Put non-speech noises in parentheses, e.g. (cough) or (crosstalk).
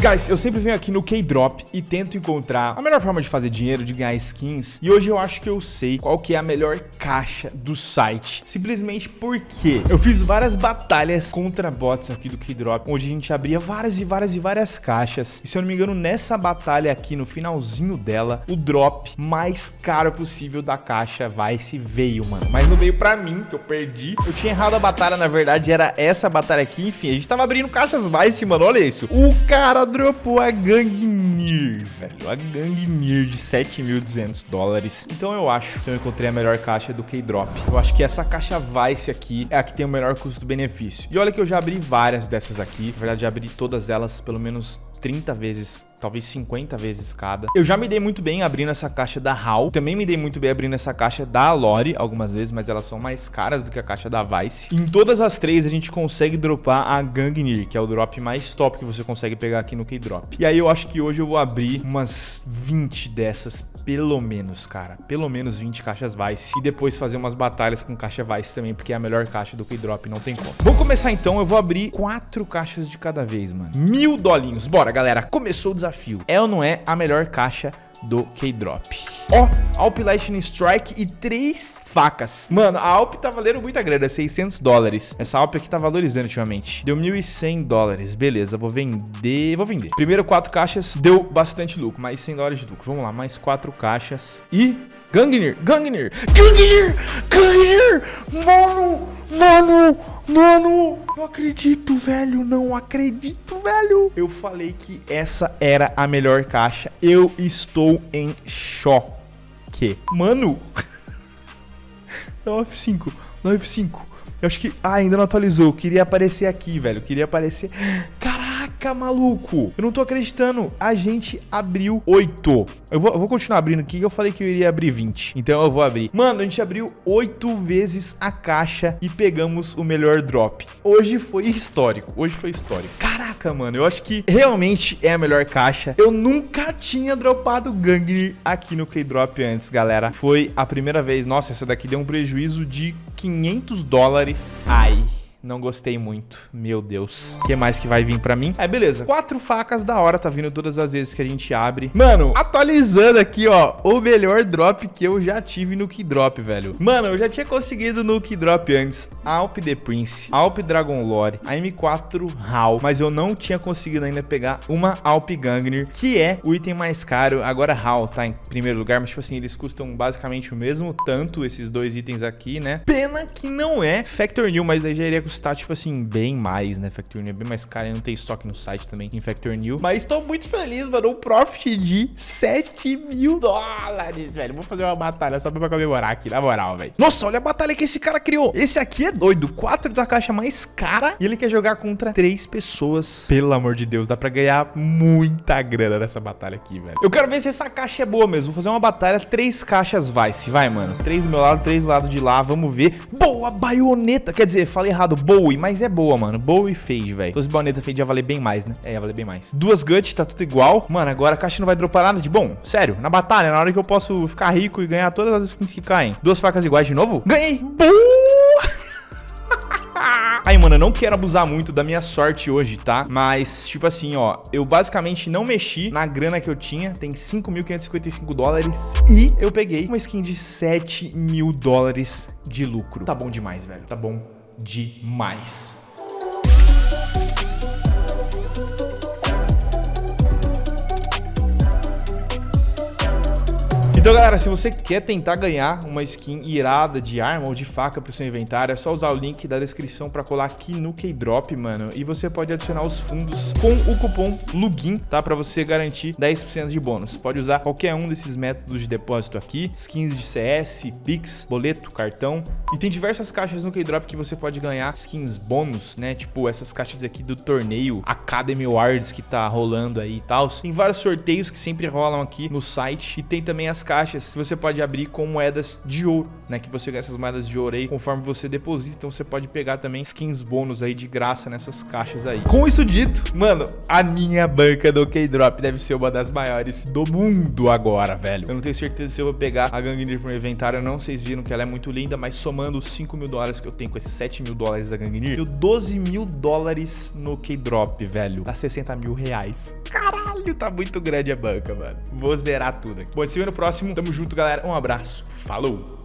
Guys, eu sempre venho aqui no K-Drop e tento encontrar a melhor forma de fazer dinheiro, de ganhar skins. E hoje eu acho que eu sei qual que é a melhor caixa do site. Simplesmente porque eu fiz várias batalhas contra bots aqui do K-Drop, onde a gente abria várias e várias e várias caixas. E se eu não me engano, nessa batalha aqui, no finalzinho dela, o drop mais caro possível da caixa Vice veio, mano. Mas não veio pra mim, que eu perdi. Eu tinha errado a batalha, na verdade, era essa batalha aqui. Enfim, a gente tava abrindo caixas Vice, mano. Olha isso. O cara dropou a Gangnir, velho. A Gangnir de 7.200 dólares. Então eu acho que eu encontrei a melhor caixa do K-Drop. Eu acho que essa caixa Vice aqui é a que tem o melhor custo-benefício. E olha que eu já abri várias dessas aqui. Na verdade, já abri todas elas pelo menos 30 vezes talvez 50 vezes cada. Eu já me dei muito bem abrindo essa caixa da HAL, também me dei muito bem abrindo essa caixa da Lore algumas vezes, mas elas são mais caras do que a caixa da Vice. Em todas as três a gente consegue dropar a Gangnir, que é o drop mais top que você consegue pegar aqui no K-Drop. E aí eu acho que hoje eu vou abrir umas 20 dessas pelo menos, cara. Pelo menos 20 caixas Vice. E depois fazer umas batalhas com caixa Vice também, porque é a melhor caixa do K-Drop, não tem como. Vamos começar então, eu vou abrir quatro caixas de cada vez, mano. Mil dolinhos. Bora, galera. Começou o desafio. É ou não é a melhor caixa do K-Drop. Ó, Alp Lightning Strike e três facas. Mano, a Alp tá valendo muita grana, 600 dólares. Essa Alp aqui tá valorizando ultimamente. Deu 1.100 dólares. Beleza, vou vender. Vou vender. Primeiro quatro caixas, deu bastante lucro, mais 100 dólares de lucro. Vamos lá, mais quatro caixas. E Gangnir, Gangnir, Gangnir, Gangnir, mano, mano, mano, não acredito, velho, não acredito, velho. Eu falei que essa era a melhor caixa, eu estou em choque. Mano, (laughs) 9-5, 9-5, eu acho que, ah, ainda não atualizou, eu queria aparecer aqui, velho, queria aparecer, caraca, maluco, eu não tô acreditando, a gente abriu 8. Eu vou, eu vou, continuar abrindo aqui, eu falei que eu iria abrir 20. Então eu vou abrir. Mano, a gente abriu 8 vezes a caixa e pegamos o melhor drop. Hoje foi histórico. Hoje foi histórico. Caraca, mano, eu acho que realmente é a melhor caixa. Eu nunca tinha dropado Gangnir aqui no K-Drop antes, galera. Foi a primeira vez. Nossa, essa daqui deu um prejuízo de 500 dólares. Ai... Não gostei muito. Meu Deus. O que mais que vai vir pra mim? Aí, beleza. Quatro facas da hora. Tá vindo todas as vezes que a gente abre. Mano, atualizando aqui, ó. O melhor drop que eu já tive no Keydrop, velho. Mano, eu já tinha conseguido no Keydrop antes. Alp The Prince, Alp Dragon Lore, a M4 HAL. Mas eu não tinha conseguido ainda pegar uma Alp Gangnir, que é o item mais caro. Agora HAL tá em primeiro lugar, mas tipo assim, eles custam basicamente o mesmo tanto, esses dois itens aqui, né? Pena que não é Factor New, mas aí já iria custar, tipo assim, bem mais, né? Factor New é bem mais caro não tem estoque no site também em Factor New. Mas tô muito feliz, mano. Um profit de 7 mil dólares, velho. Vou fazer uma batalha só pra comemorar aqui, na moral, velho. Nossa, olha a batalha que esse cara criou. Esse aqui é doido. 4 da caixa mais cara e ele quer jogar contra 3 pessoas. Pelo amor de Deus, dá pra ganhar muita grana nessa batalha aqui, velho. Eu quero ver se essa caixa é boa mesmo. Vou fazer uma batalha, 3 caixas Vice. Vai, mano. 3 do meu lado, 3 do lado de lá. Vamos ver. Boa, baioneta. Quer dizer, falei errado. Bowie, mas é boa, mano. Bowie Fade, velho. Fosse baioneta Fade ia valer bem mais, né? É, ia valer bem mais. Duas Gut, tá tudo igual. Mano, agora a caixa não vai dropar nada de bom. Sério, na batalha, na hora que eu posso ficar rico e ganhar todas as skins que caem. Duas facas iguais de novo? Ganhei! Boa! Aí, (laughs) mano, eu não quero abusar muito da minha sorte hoje, tá? Mas, tipo assim, ó, eu basicamente não mexi na grana que eu tinha, tem 5.555 dólares, e eu peguei uma skin de 7 mil dólares de lucro. Tá bom demais, velho, tá bom demais. Então, galera, se você quer tentar ganhar uma skin irada de arma ou de faca pro seu inventário, é só usar o link da descrição pra colar aqui no Keydrop, mano. E você pode adicionar os fundos com o cupom LUGIN, tá? Pra você garantir 10% de bônus. Pode usar qualquer um desses métodos de depósito aqui. Skins de CS, Pix, boleto, cartão. E tem diversas caixas no Keydrop que você pode ganhar skins bônus, né? Tipo essas caixas aqui do torneio Academy Awards que tá rolando aí e tal. Tem vários sorteios que sempre rolam aqui no site. E tem também as caixas caixas você pode abrir com moedas de ouro, né? Que você ganha essas moedas de ouro aí conforme você deposita. Então você pode pegar também skins bônus aí de graça nessas caixas aí. Com isso dito, mano, a minha banca do K-Drop deve ser uma das maiores do mundo agora, velho. Eu não tenho certeza se eu vou pegar a Gangnir pro inventário ou não. Vocês viram que ela é muito linda, mas somando os 5 mil dólares que eu tenho com esses 7 mil dólares da Gangnir, eu 12 mil dólares no K-Drop, velho. Dá 60 mil reais. Caralho, tá muito grande a banca, mano. Vou zerar tudo aqui. Bom, se vê no próximo. Tamo junto, galera. Um abraço. Falou!